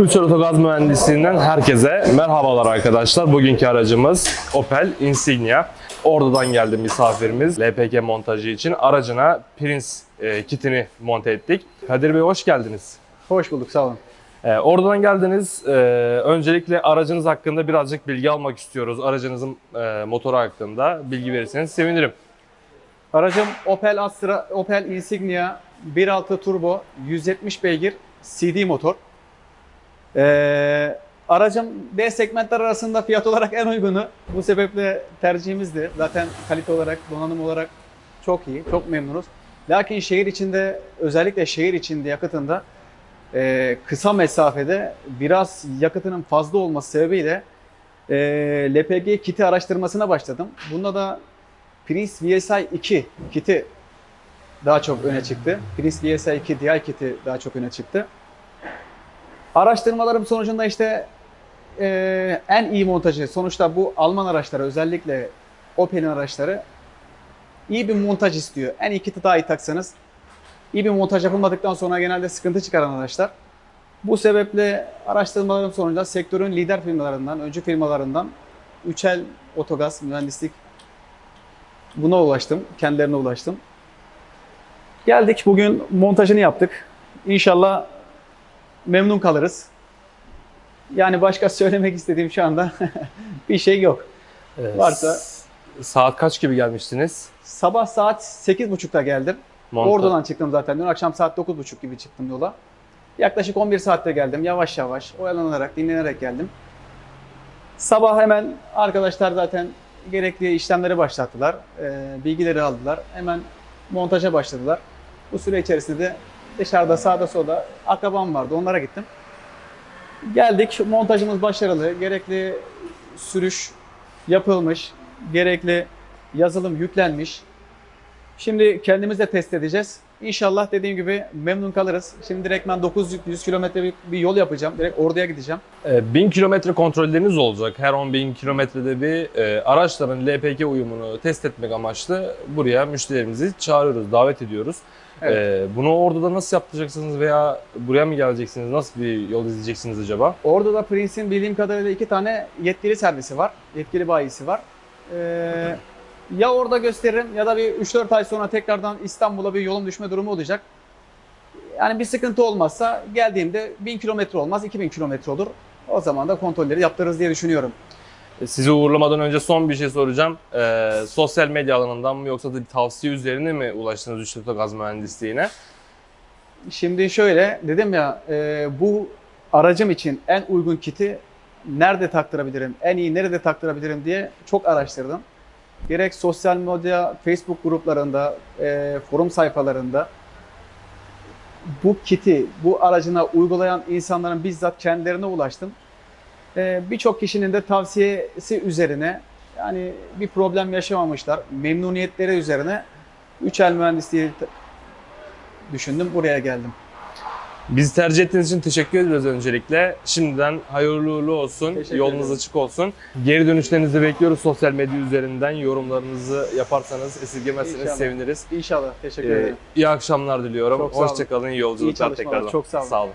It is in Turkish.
Üçer Otogaz Mühendisliğinden herkese merhabalar arkadaşlar. Bugünkü aracımız Opel Insignia. Oradan geldi misafirimiz LPG montajı için. Aracına Prince e, kitini monte ettik. Kadir Bey hoş geldiniz. Hoş bulduk, sağ olun. E, oradan geldiniz. E, öncelikle aracınız hakkında birazcık bilgi almak istiyoruz. Aracınızın e, motoru hakkında bilgi verirseniz sevinirim. Aracım Opel Astra, Opel Insignia 1.6 turbo 170 beygir CD motor. Ee, aracım D segmentler arasında fiyat olarak en uygunu. Bu sebeple tercihimizdi. Zaten kalite olarak, donanım olarak çok iyi, çok memnunuz. Lakin şehir içinde, özellikle şehir içinde yakıtında e, kısa mesafede biraz yakıtının fazla olması sebebiyle e, LPG kiti araştırmasına başladım. Bunda da Prince VSI 2 kiti daha çok öne çıktı. Prince VSI 2 DI kiti daha çok öne çıktı. Araştırmalarım sonucunda işte eee, en iyi montajı, sonuçta bu Alman araçları özellikle Opel'in araçları iyi bir montaj istiyor. En iyi kiti daha iyi taksanız iyi bir montaj yapılmadıktan sonra genelde sıkıntı çıkaran araçlar. Bu sebeple araştırmalarım sonucunda sektörün lider firmalarından, öncü firmalarından Üçel Otogaz Mühendislik buna ulaştım. Kendilerine ulaştım. Geldik bugün montajını yaptık. İnşallah memnun kalırız. Yani başka söylemek istediğim şu anda bir şey yok. E, Varsa- Saat kaç gibi gelmiştiniz? Sabah saat 8.30'da geldim. Monta- Oradan çıktım zaten. Dün akşam saat 9.30 gibi çıktım yola. Yaklaşık 11 saatte geldim. Yavaş yavaş, oyalanarak, dinlenerek geldim. Sabah hemen arkadaşlar zaten gerekli işlemleri başlattılar. Ee, bilgileri aldılar. Hemen montaja başladılar. Bu süre içerisinde de dışarıda sağda solda akrabam vardı. Onlara gittim. Geldik. Montajımız başarılı. Gerekli sürüş yapılmış. Gerekli yazılım yüklenmiş. Şimdi kendimiz de test edeceğiz. İnşallah dediğim gibi memnun kalırız. Şimdi direkt ben 900 kilometre bir, yol yapacağım. Direkt orduya gideceğim. E, 1000 kilometre kontrolleriniz olacak. Her 10 bin kilometrede bir e, araçların LPG uyumunu test etmek amaçlı buraya müşterilerimizi çağırıyoruz, davet ediyoruz. Evet. E, bunu orada da nasıl yapacaksınız veya buraya mı geleceksiniz? Nasıl bir yol izleyeceksiniz acaba? Orada da Prince'in bildiğim kadarıyla iki tane yetkili servisi var. Yetkili bayisi var. Ee, ya orada gösteririm ya da bir 3-4 ay sonra tekrardan İstanbul'a bir yolum düşme durumu olacak. Yani bir sıkıntı olmazsa geldiğimde 1000 kilometre olmaz 2000 kilometre olur. O zaman da kontrolleri yaptırırız diye düşünüyorum. E, Sizi uğurlamadan önce son bir şey soracağım. E, sosyal medya alanından mı yoksa da bir tavsiye üzerine mi ulaştınız Üçlü Gaz Mühendisliğine? Şimdi şöyle dedim ya e, bu aracım için en uygun kiti nerede taktırabilirim, en iyi nerede taktırabilirim diye çok araştırdım. Gerek sosyal medya, Facebook gruplarında, e, forum sayfalarında bu kiti, bu aracına uygulayan insanların bizzat kendilerine ulaştım. E, Birçok kişinin de tavsiyesi üzerine yani bir problem yaşamamışlar. Memnuniyetleri üzerine Üçel Mühendisliği düşündüm, buraya geldim. Bizi tercih ettiğiniz için teşekkür ederiz öncelikle. Şimdiden hayırlı uğurlu olsun, Teşekkür yolunuz ederim. açık olsun. Geri dönüşlerinizi bekliyoruz sosyal medya üzerinden. Yorumlarınızı yaparsanız esirgemezseniz İnşallah. seviniriz. İnşallah. Teşekkür Ee, ederim. iyi akşamlar diliyorum. Hoşçakalın, iyi yolculuklar tekrardan. çok sağ olun. Sağ olun.